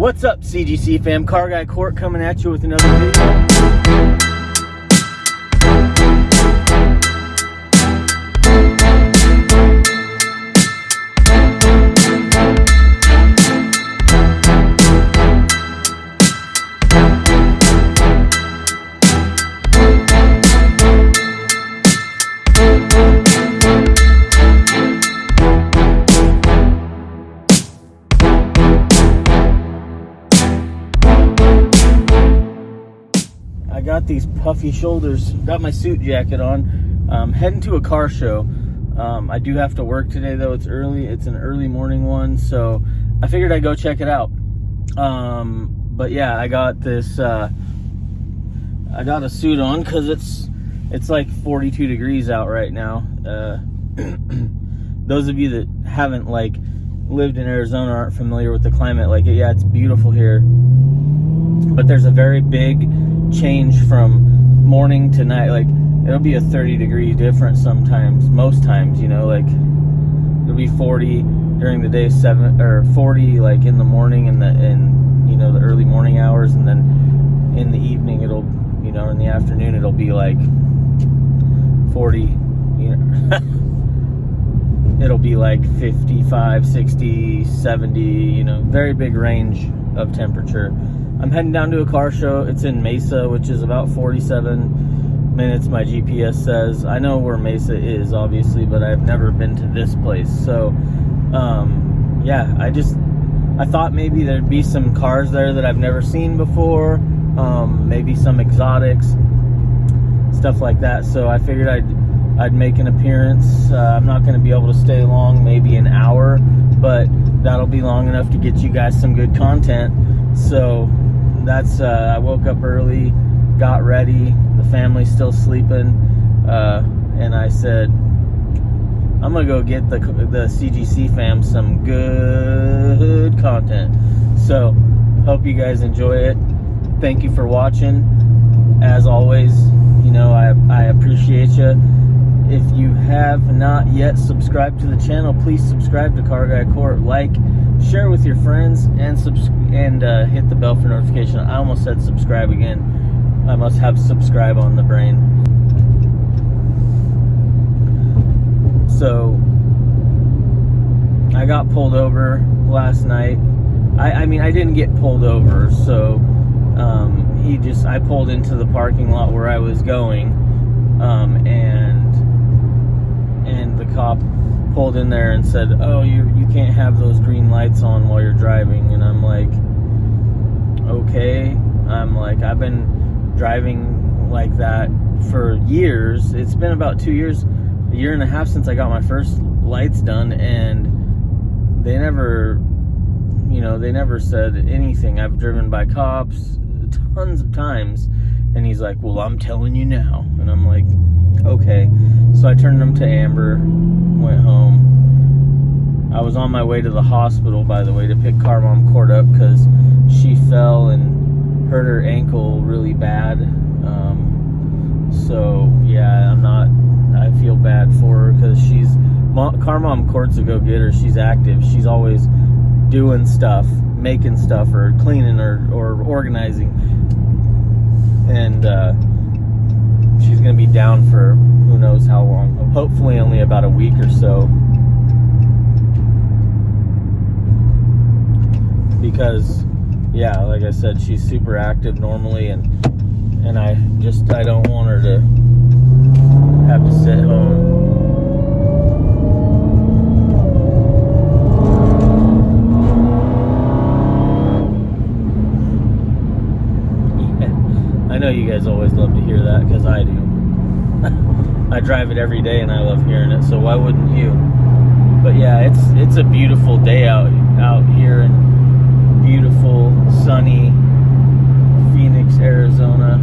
What's up, CGC fam? Car Guy Court coming at you with another video. Puffy shoulders, got my suit jacket on, um, heading to a car show. Um, I do have to work today though, it's early, it's an early morning one, so I figured I'd go check it out. Um, but yeah, I got this, uh, I got a suit on because it's, it's like 42 degrees out right now. Uh, those of you that haven't like lived in Arizona aren't familiar with the climate, like yeah, it's beautiful here, but there's a very big change from morning to night. Like it'll be a 30 degree difference sometimes, most times, you know, like it'll be 40 during the day, seven or 40 like in the morning and the in you know the early morning hours, and then in the evening it'll you know in the afternoon it'll be like 40 you know it'll be like 55 60 70 you know very big range of temperature i'm heading down to a car show it's in mesa which is about 47 minutes my gps says i know where mesa is obviously but i've never been to this place so um yeah i just i thought maybe there'd be some cars there that i've never seen before um maybe some exotics stuff like that so i figured i'd I'd make an appearance. Uh, I'm not going to be able to stay long, maybe an hour, but that'll be long enough to get you guys some good content. So that's, uh, I woke up early, got ready, the family's still sleeping, uh, and I said, I'm to go get the, the CGC fam some good content. So, hope you guys enjoy it. Thank you for watching. As always, you know, I, I appreciate you if you have not yet subscribed to the channel, please subscribe to Car Guy Court. Like, share with your friends, and subs- and uh, hit the bell for notification. I almost said subscribe again. I must have subscribe on the brain. So, I got pulled over last night. I, I mean, I didn't get pulled over, so um, he just I pulled into the parking lot where I was going, um, and and the cop pulled in there and said, "Oh, you you can't have those green lights on while you're driving." And I'm like, "Okay." I'm like, "I've been driving like that for years. It's been about 2 years, a year and a half since I got my first lights done and they never you know, they never said anything. I've driven by cops tons of times." And he's like, "Well, I'm telling you now." And I'm like, okay. So I turned them to Amber, went home. I was on my way to the hospital, by the way, to pick Car Mom Court up because she fell and hurt her ankle really bad. Um, so yeah, I'm not. I feel bad for her because she's Car Mom Court's a go getter. She's active. She's always doing stuff, making stuff, or cleaning, or or organizing, and. uh she's going to be down for who knows how long. Hopefully, only about a week or so. Because, yeah, like I said, she's super active normally, and and I just I don't want her to have to sit home. I know you guys always love to hear that because I do. I drive it every day and I love hearing it, so why wouldn't you? But yeah, it's it's a beautiful day out out here in beautiful sunny Phoenix, Arizona.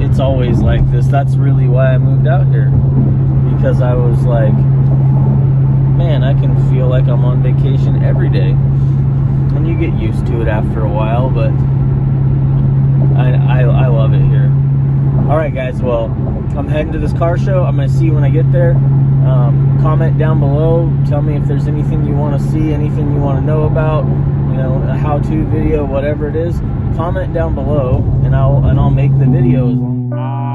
It's always like this. That's really why I moved out here because I was like, man, I can feel like I'm on vacation every day. And you get used to it after a while, but I, I, I love it here. All right, guys. Well, I'm heading to this car show. I'm to see you when I get there. Um, comment down below. Tell me if there's anything you want to see, anything you want to know about. You know, a how-to video, whatever it is, comment down below, and I'll and I'll make the video as long. um,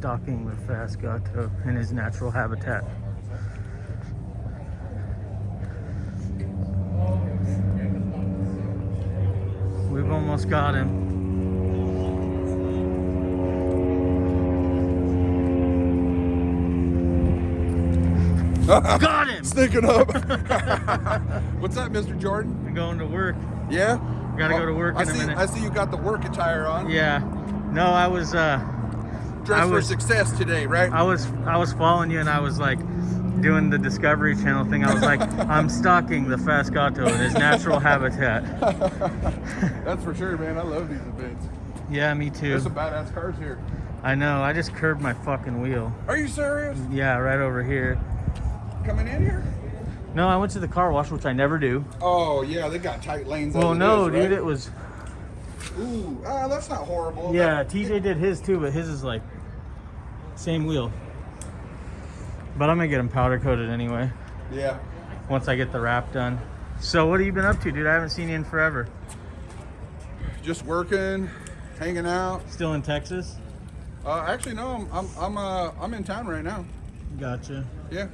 Stalking the fast gato in his natural habitat. We've almost got him. got him! Sneaking up. What's up, Mr. Jordan? I'm going to work. Yeah? Gotta go to work I in a see, minute. I see you got the work attire on. Yeah. No, I was uh Dress I for was- success today, right? I was I was following you and I was like doing the Discovery Channel thing. I was like, I'm stalking the fast gato in his natural habitat. That's for sure, man. I love these events. Yeah, me too. There's some badass cars here. I know. I just curbed my fucking wheel. Are you serious? Yeah, right over here. Coming in here? No, I went to the car wash, which I never do. Oh, yeah, they got tight lanes. Well, as it no, dude, it was. Ooh, ah, that's not horrible. Yeah, TJ did his too, but his is like same wheel. But I'm gonna get him powder coated anyway Yeah. once I get the wrap done. So what have you been up to, dude? I haven't seen you in forever. Just working, hanging out. Still in Texas? Uh, actually, no, I'm I'm I'm uh I'm in town right now. Gotcha. Yeah.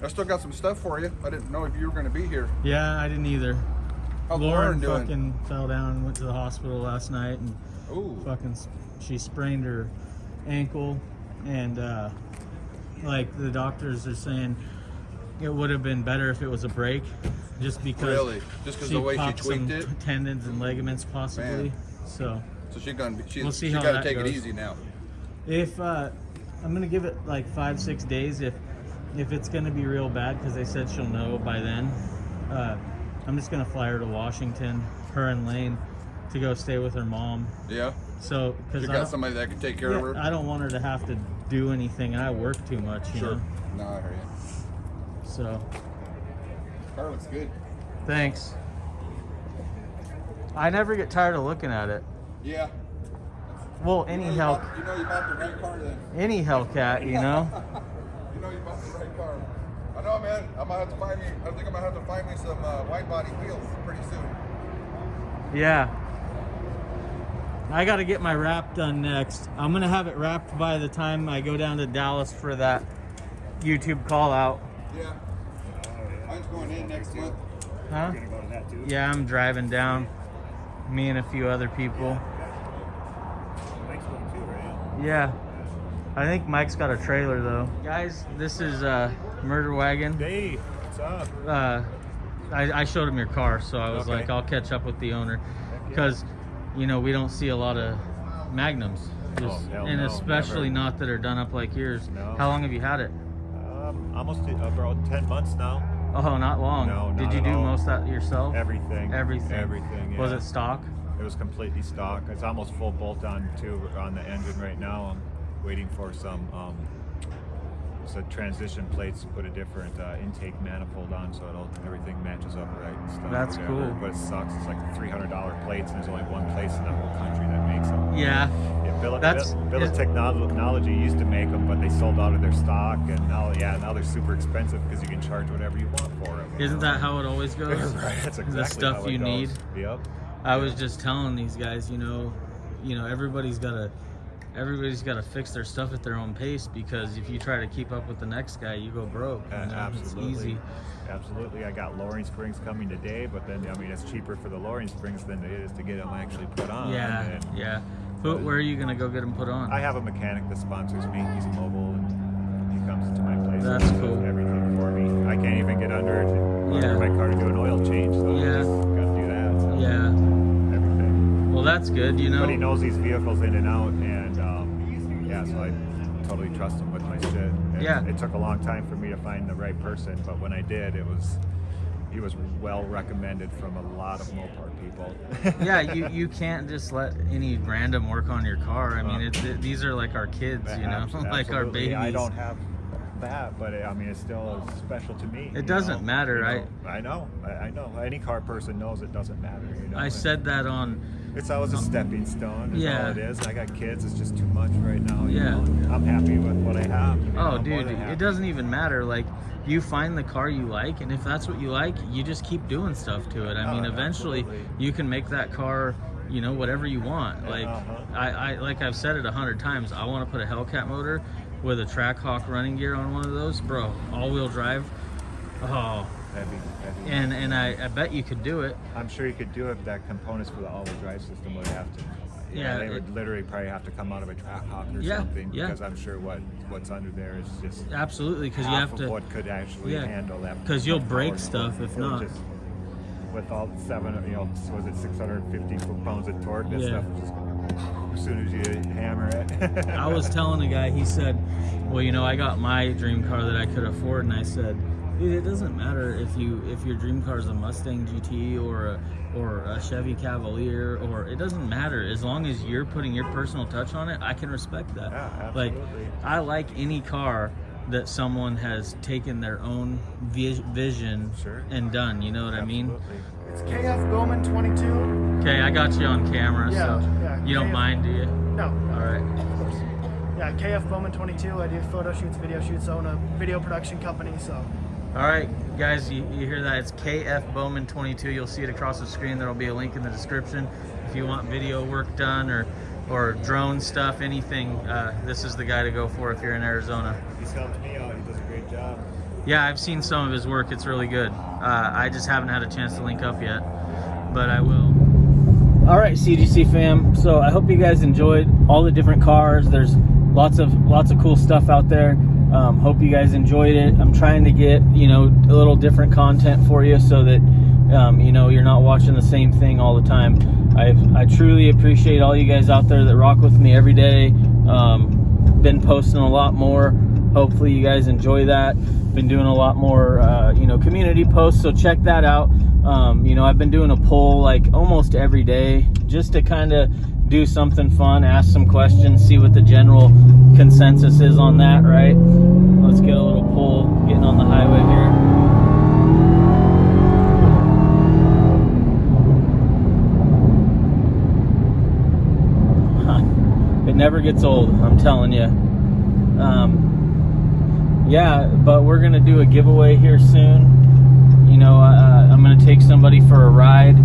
I still got some stuff for you. I didn't know if you were going to be here. Yeah, I didn't either. Lauren Lauren fucking fell down and went to the hospital last night and Ooh. fucking she sprained her ankle and uh like the doctors are saying it would have been better if it was a break just because Really? Just 'cause the way she tweaked it? tendons and ligaments possibly Man. so So she's gonna. She's, We'll see she how got to that take it easy now. if uh i'm gonna give it like five six days if if it's gonna be real bad, because they said she'll know by then, uh, I'm just gonna fly her to Washington, her and Lane, to go stay with her mom. Yeah. So, You because I, got somebody that can take care of her. I don't want her to have to do anything. I work too much, you sure. know. No, I hear you. So, Car looks good. thanks. I never get tired of looking at it. Yeah. Well, You any know you Hell, bought- You know you bought the right car then. any Hellcat, you know. You know you bought the right car. I know, man. I'm gonna have to find me. I think I'm gonna have to find me some uh, wide body wheels pretty soon. Yeah. I got to get my wrap done next. I'm going to have it wrapped by the time I go down to Dallas for that YouTube call out. Yeah. Mine's going in next month. Huh? Yeah, I'm driving down. Me and a few other people. Yeah. I think Mike's got a trailer though. Guys, this is uh Murder Wagon. Hey, what's up? uh, I, I showed him your car, so I was Okay. like, I'll catch up with the owner, yeah. because you know we don't see a lot of magnums, Oh, Just- hell and no, especially never. not that are done up like yours. No. How long have you had it? Um, almost uh, about 10 months now. Oh, not long. No, Did you at do all. most of that yourself? Everything. Everything. Everything. Yeah. Was it stock? It was completely stock. It's almost full bolt on too on the engine right now. Waiting for some um, so transition plates to put a different uh, intake manifold on, so it'll everything matches up right and stuff. That's cool. But it sucks. It's like three hundred dollar plates, and there's only one place in the whole country that makes them. Yeah. Yeah, Bill, That's- Bill, Bill is- Technology used to make them, but they sold out of their stock, and now, yeah, now they're super expensive because you can charge whatever you want for them. Isn't that how it always goes? right? That's exactly the stuff you goes. need. Yep. I was just telling these guys, you know, you know, everybody's got to everybody's got to fix their stuff at their own pace because if you try to keep up with the next guy, you go broke. Uh, you know? absolutely. Absolutely. I got lowering springs coming today, but then I mean it's cheaper for the lowering springs than it is to get them actually put on. Yeah, and yeah. Who, where are you gonna go get them put on? I have a mechanic that sponsors me. He's mobile and he comes to my place. That's cool. Everything for me. I can't even get under it. Yeah. Under my car to do an oil change. So Yeah. gotta do that. So yeah. Well, that's good. You know. But he knows these vehicles in and out, and um, yeah, so I totally trust him with my shit. And Yeah. It took a long time for me to find the right person, but when I did, it was he was well recommended from a lot of Mopar people. yeah, you, you can't just let any random work on your car. I mean, it, it- these are like our kids, you know, like our babies. I don't have that, but it, I mean, it's still special to me. It doesn't know? matter, You I- know, I know. I, I know. Any car person knows it doesn't matter. You know. I said that on. It's always a stepping stone. Is Yeah. all it is. I got kids. It's just too much right now. Yeah. know? I'm happy with what I have. you know, Oh, I'm dude, it doesn't even matter. Like, you find the car you like, and if that's what you like, you just keep doing stuff to it. I Oh, mean, eventually, absolutely. you can make that car, you know, whatever you want. Like, uh-huh. I, I, like I've said it a hundred times. I want to put a Hellcat motor with a Trackhawk running gear on one of those, bro. All-wheel drive. Oh, Heavy, heavy. and and I, I bet you could do it. I'm sure you could do it. That components for the all-wheel drive system would have to. Yeah, they it- would literally probably have to come out of a Trackhawk or Yeah, something yeah. because I'm sure what what's under there is just Absolutely, because you have to. what could actually yeah, handle that. 'cause you'll break stuff if not. Just, with all seven, you know, was it 650 foot-pounds of torque? That Yeah. stuff just as soon as you hammer it. I was telling a guy, he said, "Well, you know, I got my dream car that I could afford," and I said, "Dude, it doesn't matter if you if your dream car is a Mustang GT or a or a Chevy Cavalier or it doesn't matter as long as you're putting your personal touch on it. I can respect that. Yeah, like. I like any car." That someone has taken their own vi- vision Sure. and done, you know what I mean? It's KF Bowman 22. Okay, I got you on camera, Yeah, so yeah, you don't KF mind, do you? No, All right. of course. Yeah, KF Bowman 22. I do photo shoots, video shoots. I own a video production company, so All right, guys, you, you hear that? It's KF Bowman 22. You'll see it across the screen. There will be a link in the description. If you want video work done or or drone stuff, anything, uh, this is the guy to go for if you're in Arizona. He's helped me out. He does a great job. Yeah, I've seen some of his work. It's really good. Uh, I just haven't had a chance to link up yet, but I will. All right, CGC fam. So I hope you guys enjoyed all the different cars. There's lots of lots of cool stuff out there. Um, hope you guys enjoyed it. I'm trying to get you know a little different content for you so that um, you know you're not watching the same thing all the time. I I truly appreciate all you guys out there that rock with me every day. Um, been posting a lot more. Hopefully, you guys enjoy that. Been doing a lot more, uh, you know, community posts, so check that out. Um, you know, I've been doing a poll like almost every day just to kind of do something fun, ask some questions, see what the general consensus is on that, right? Let's get a little pull getting on the highway here. It never gets old, I'm telling you. Um, yeah, but we're gonna do a giveaway here soon. You know, uh, I'm gonna take somebody for a ride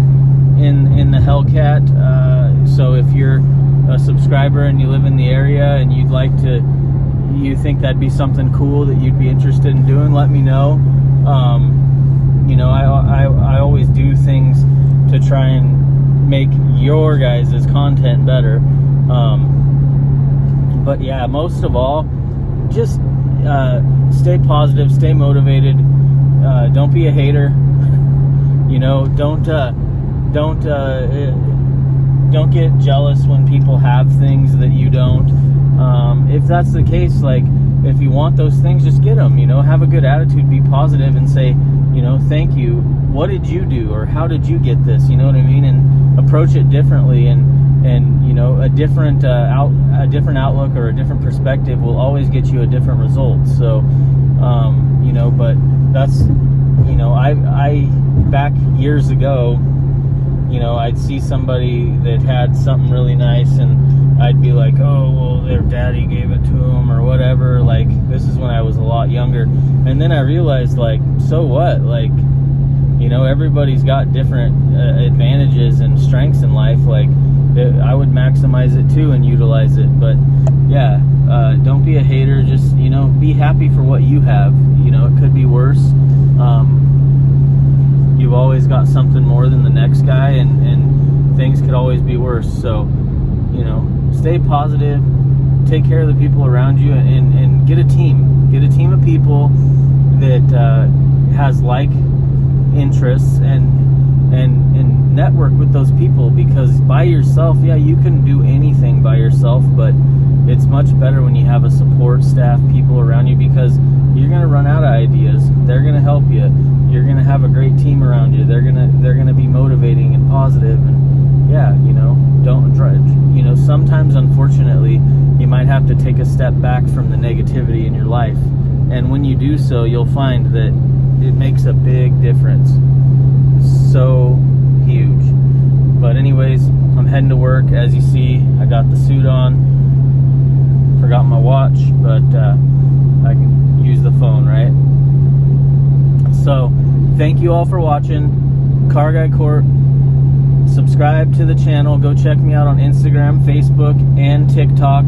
in in the Hellcat. Uh, so if you're a subscriber and you live in the area and you'd like to, you think that'd be something cool that you'd be interested in doing, let me know. Um, you know, I, I I always do things to try and make your guys' content better. Um, but yeah, most of all, just uh, stay positive, stay motivated. Uh, don't be a hater. you know, don't uh, don't uh, don't get jealous when people have things that you don't. Um, if that's the case, like if you want those things, just get them. You know, have a good attitude, be positive, and say, you know, thank you. What did you do, or how did you get this? You know what I mean? And approach it differently and and you know a different uh, out a different outlook or a different perspective will always get you a different result so um, you know but that's you know I I back years ago you know I'd see somebody that had something really nice and I'd be like oh well their daddy gave it to them or whatever like this is when I was a lot younger and then I realized like so what like you know everybody's got different uh, advantages and strengths in life like it, I would maximize it too and utilize it. But yeah, uh, don't be a hater. Just you know, be happy for what you have. You know, it could be worse. Um, you've always got something more than the next guy, and and things could always be worse. So you know, stay positive. Take care of the people around you, and and, get a team. Get a team of people that uh, has like interests and and and network with those people because by yourself yeah you can do anything by yourself but it's much better when you have a support staff people around you because you're going to run out of ideas they're going to help you you're going to have a great team around you they're going to they're to be motivating and positive. positive and yeah you know don't try you know sometimes unfortunately you might have to take a step back from the negativity in your life and when you do so you'll find that it makes a big difference so huge. But anyways, I'm heading to work. As you see, I got the suit on. Forgot my watch, but uh, I can use the phone, right? So, thank you all for watching. Car Guy Court. Subscribe to the channel. Go check me out on Instagram, Facebook, and TikTok.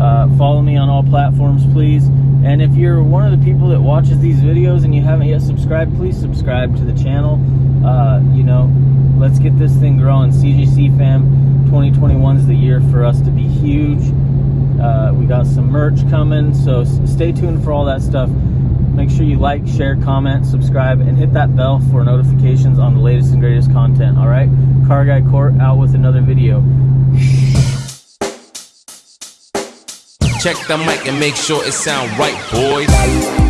Uh, follow me on all platforms, please. And if you're one of the people that watches these videos and you haven't yet subscribed, please subscribe to the channel. Uh, you know, let's get this thing growing. CGC fam, 2021 is the year for us to be huge. Uh, we got some merch coming, so stay tuned for all that stuff. Make sure you like, share, comment, subscribe, and hit that bell for notifications on the latest and greatest content. All right, Car Guy Court out with another video. Check the mic and make sure it sound right, boys.